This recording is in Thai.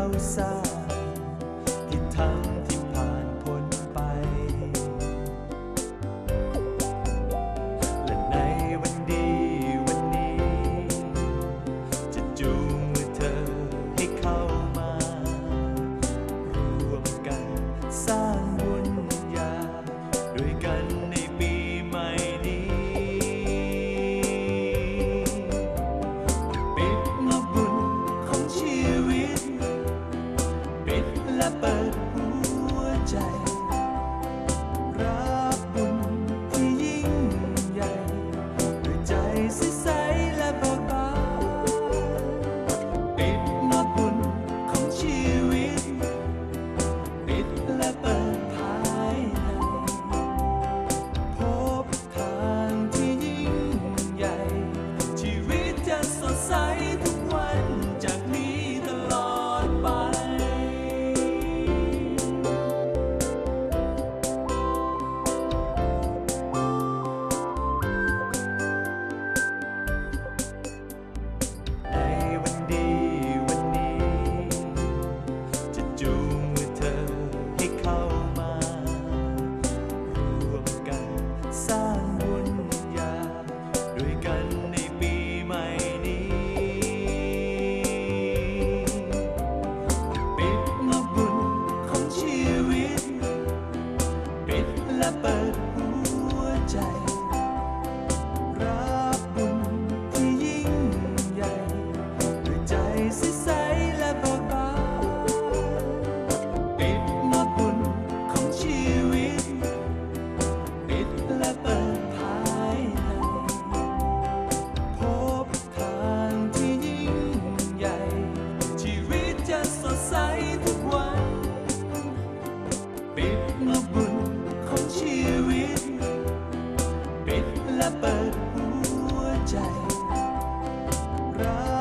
calça. ใจรัก